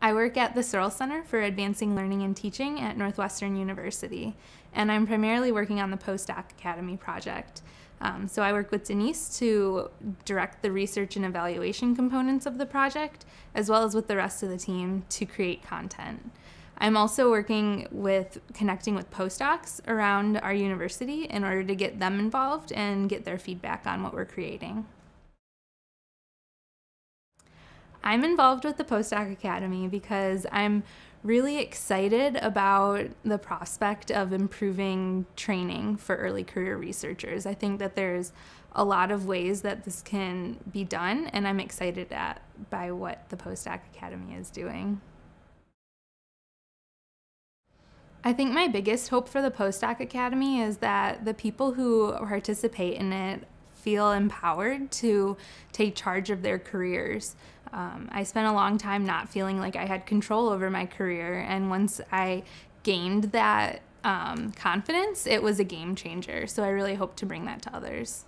I work at the Searle Center for Advancing Learning and Teaching at Northwestern University, and I'm primarily working on the Postdoc Academy project. Um, so I work with Denise to direct the research and evaluation components of the project, as well as with the rest of the team to create content. I'm also working with connecting with postdocs around our university in order to get them involved and get their feedback on what we're creating. I'm involved with the Postdoc Academy because I'm really excited about the prospect of improving training for early career researchers. I think that there's a lot of ways that this can be done, and I'm excited at, by what the Postdoc Academy is doing. I think my biggest hope for the Postdoc Academy is that the people who participate in it feel empowered to take charge of their careers. Um, I spent a long time not feeling like I had control over my career, and once I gained that um, confidence, it was a game changer. So I really hope to bring that to others.